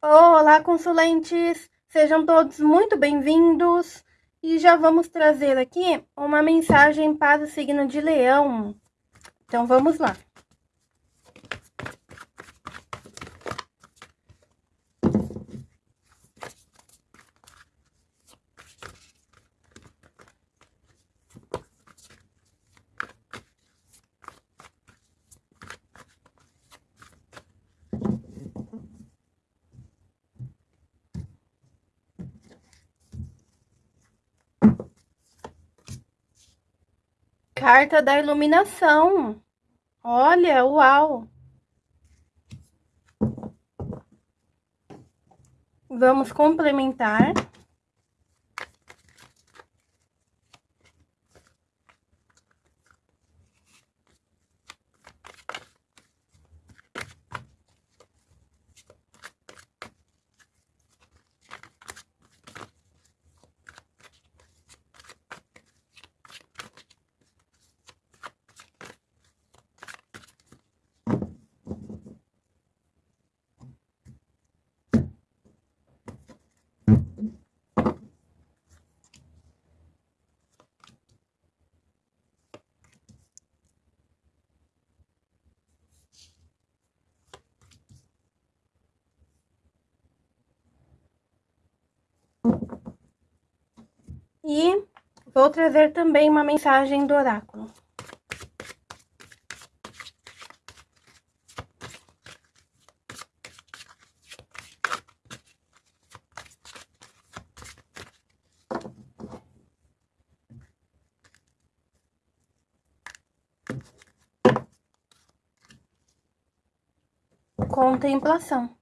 Olá, consulentes! Sejam todos muito bem-vindos e já vamos trazer aqui uma mensagem para o signo de Leão. Então, vamos lá. Carta da iluminação. Olha, uau! Vamos complementar. E vou trazer também uma mensagem do oráculo. Contemplação.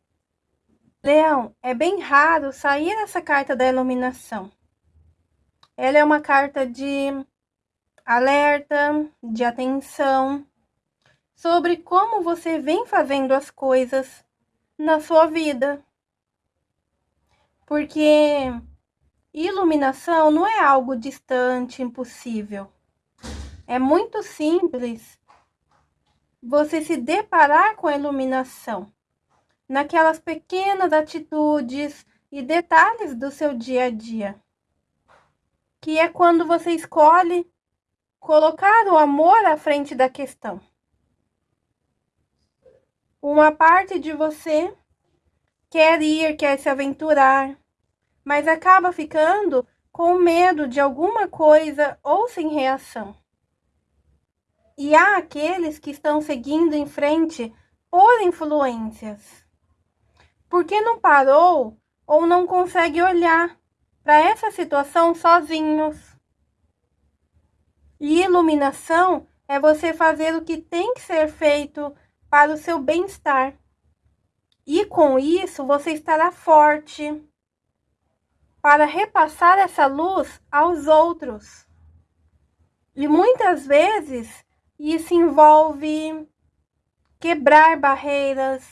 Leão, é bem raro sair essa carta da iluminação. Ela é uma carta de alerta, de atenção sobre como você vem fazendo as coisas na sua vida. Porque iluminação não é algo distante, impossível. É muito simples você se deparar com a iluminação naquelas pequenas atitudes e detalhes do seu dia a dia que é quando você escolhe colocar o amor à frente da questão. Uma parte de você quer ir, quer se aventurar, mas acaba ficando com medo de alguma coisa ou sem reação. E há aqueles que estão seguindo em frente por influências. Porque não parou ou não consegue olhar para essa situação sozinhos. E iluminação é você fazer o que tem que ser feito para o seu bem-estar. E com isso você estará forte para repassar essa luz aos outros. E muitas vezes isso envolve quebrar barreiras,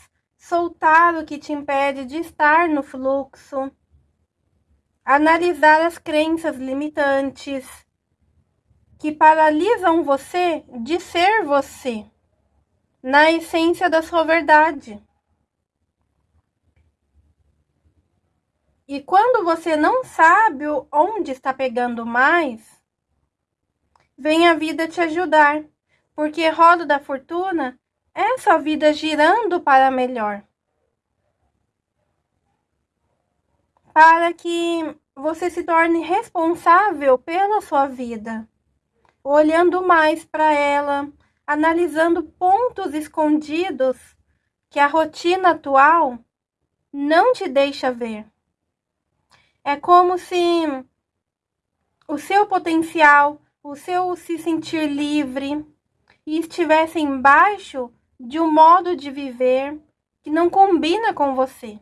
soltar o que te impede de estar no fluxo analisar as crenças limitantes que paralisam você de ser você, na essência da sua verdade. E quando você não sabe onde está pegando mais, vem a vida te ajudar, porque roda da fortuna sua vida girando para melhor. para que você se torne responsável pela sua vida, olhando mais para ela, analisando pontos escondidos que a rotina atual não te deixa ver. É como se o seu potencial, o seu se sentir livre estivesse embaixo de um modo de viver que não combina com você.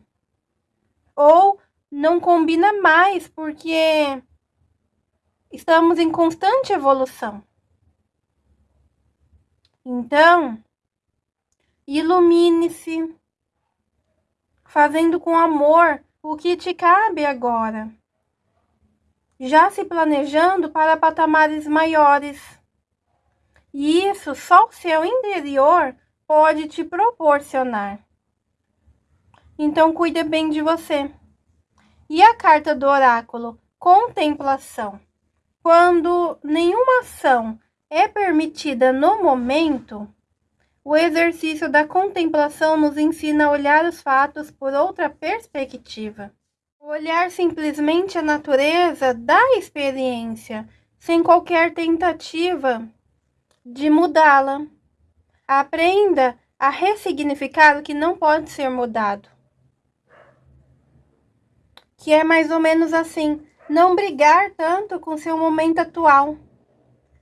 Ou não combina mais porque estamos em constante evolução. Então, ilumine-se, fazendo com amor o que te cabe agora, já se planejando para patamares maiores. E isso só o seu interior pode te proporcionar. Então cuida bem de você. E a carta do oráculo, contemplação. Quando nenhuma ação é permitida no momento, o exercício da contemplação nos ensina a olhar os fatos por outra perspectiva. Olhar simplesmente a natureza da experiência, sem qualquer tentativa de mudá-la. Aprenda a ressignificar o que não pode ser mudado. Que é mais ou menos assim: não brigar tanto com seu momento atual,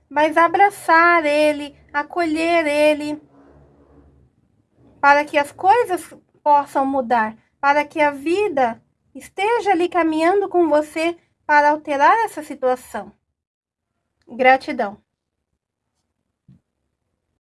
mas abraçar ele, acolher ele, para que as coisas possam mudar, para que a vida esteja ali caminhando com você para alterar essa situação. Gratidão.